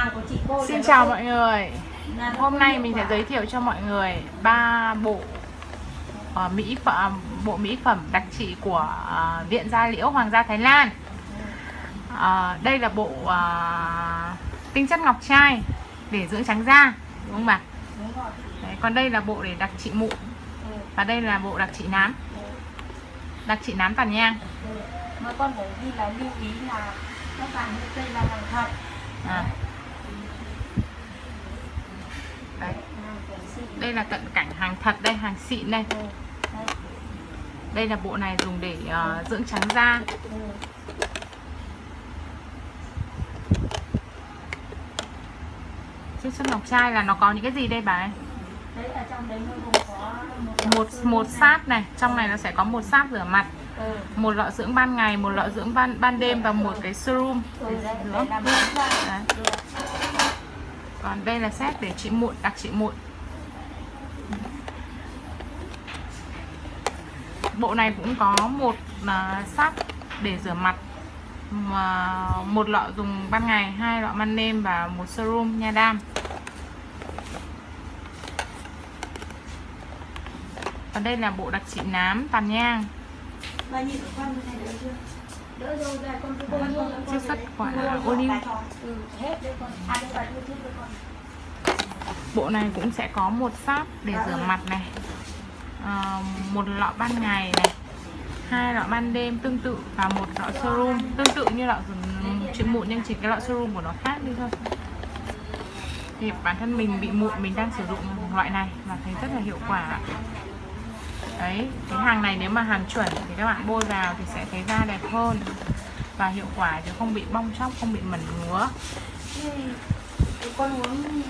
hàng của chị cô Xin chào mọi người Hôm nay mình sẽ giới thiệu cho mọi người ba bộ ờ, mỹ phẩm bộ mỹ phẩm đặc trị của ờ, Viện Gia Liễu Hoàng gia Thái Lan. Ờ, đây là bộ ờ, tinh chất ngọc trai để dưỡng trắng da, đúng không bà? Đấy, còn đây là bộ để đặc trị mụn và đây là bộ đặc trị nám, đặc trị nám tàn nhang. mà con phải ghi là lưu ý là các bạn đây là hàng thật À. Đấy, hàng của xịn đây là cận cảnh hàng thật đây, hàng xịn đây. ừ. Đây là bộ này dùng để ờ, dưỡng trắng da. Chiết xuất ngọc trai là nó có những cái gì đây bà ấy? một một sáp này trong này nó sẽ có một sáp rửa mặt ừ. một lọ dưỡng ban ngày một lọ dưỡng ban ban đêm và một cái serum Ừ, để đấy, dưỡng còn đây là set để trị mụn đặc trị mụn bộ này cũng có một uh, sáp để rửa mặt mà một lọ dùng ban ngày hai lọ ban đêm và một serum nha đam còn đây là bộ đặc trị nám tàn nhang Bà nhìn của con như này đỡ chưa? Đỡ rồi, đây con cứ bôi luôn. con Chiết xuất đấy. quả. Ừ, hết con. À đây bà cho con. bộ này cũng sẽ có một sáp để rửa mặt này à, một lọ ban ngày này hai lọ ban đêm tương tự và một lọ serum tương tự như lọ trị ừ, mụn nhưng chỉ cái lọ serum của nó khác đi thôi. Thì bản thân mình bị mụn mình đang sử dụng loại này và thấy rất là hiệu quả đấy cái hàng này nếu mà hàng chuẩn thì các bạn bôi vào thì sẽ thấy da đẹp hơn và hiệu quả chứ không bị bong chóc không bị mẩn ngứa. Con uống